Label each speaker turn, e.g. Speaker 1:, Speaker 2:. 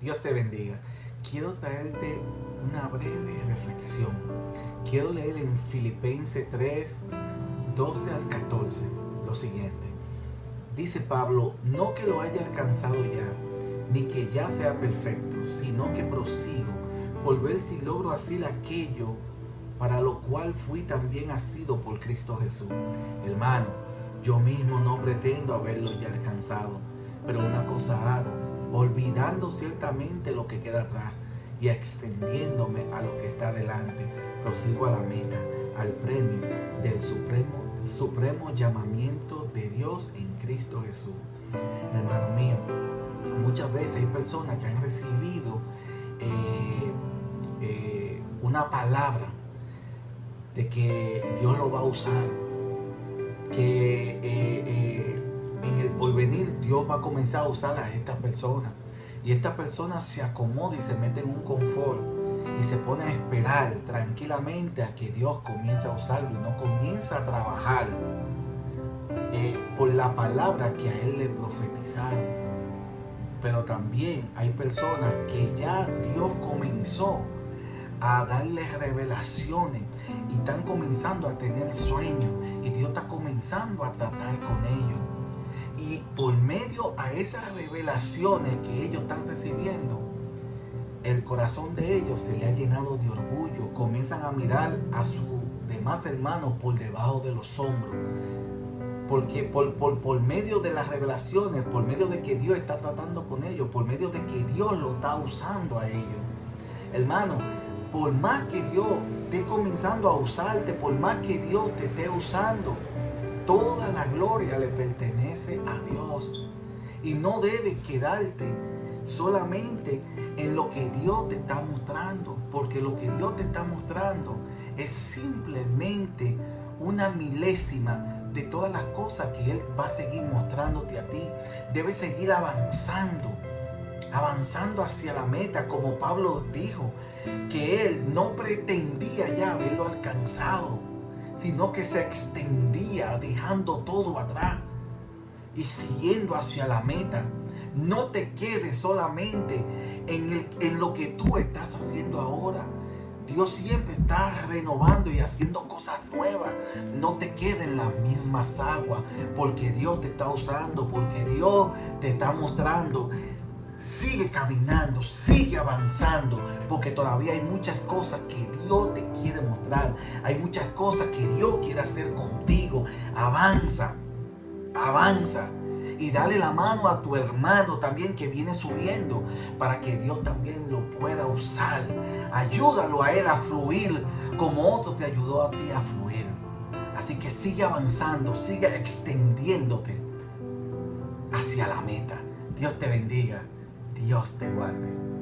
Speaker 1: Dios te bendiga. Quiero traerte una breve reflexión. Quiero leer en Filipenses 3, 12 al 14 lo siguiente. Dice Pablo, no que lo haya alcanzado ya, ni que ya sea perfecto, sino que prosigo por ver si logro hacer aquello para lo cual fui también asido por Cristo Jesús. Hermano, yo mismo no pretendo haberlo ya alcanzado, pero una cosa hago, olvidando ciertamente lo que queda atrás y extendiéndome a lo que está delante, prosigo a la meta, al premio del supremo, supremo llamamiento de Dios en Cristo Jesús. Hermano mío, muchas veces hay personas que han recibido eh, eh, una palabra de que Dios lo va a usar que eh, va a comenzar a usar a esta persona. Y esta persona se acomoda y se mete en un confort y se pone a esperar tranquilamente a que Dios comience a usarlo y no comienza a trabajar eh, por la palabra que a él le profetizaron. Pero también hay personas que ya Dios comenzó a darles revelaciones y están comenzando a tener sueños y Dios está comenzando a tratar con ellos. Esas revelaciones que ellos están recibiendo, el corazón de ellos se le ha llenado de orgullo. Comienzan a mirar a sus demás hermanos por debajo de los hombros. Porque por, por, por medio de las revelaciones, por medio de que Dios está tratando con ellos, por medio de que Dios lo está usando a ellos. Hermano, por más que Dios esté comenzando a usarte, por más que Dios te esté usando, toda la gloria le pertenece a Dios. Y no debe quedarte solamente en lo que Dios te está mostrando, porque lo que Dios te está mostrando es simplemente una milésima de todas las cosas que Él va a seguir mostrándote a ti. Debes seguir avanzando avanzando hacia la meta, como Pablo dijo, que él no pretendía ya haberlo alcanzado, sino que se extendía dejando todo atrás y siguiendo hacia la meta. No te quedes solamente en, el, en lo que tú estás haciendo ahora. Dios siempre está renovando y haciendo cosas nuevas. No te quedes en las mismas aguas porque Dios te está usando, porque Dios te está mostrando Sigue caminando, sigue avanzando, porque todavía hay muchas cosas que Dios te quiere mostrar. Hay muchas cosas que Dios quiere hacer contigo. Avanza, avanza. Y dale la mano a tu hermano también que viene subiendo para que Dios también lo pueda usar. Ayúdalo a él a fluir como otro te ayudó a ti a fluir. Así que sigue avanzando, sigue extendiéndote hacia la meta. Dios te bendiga. Dios te guarde.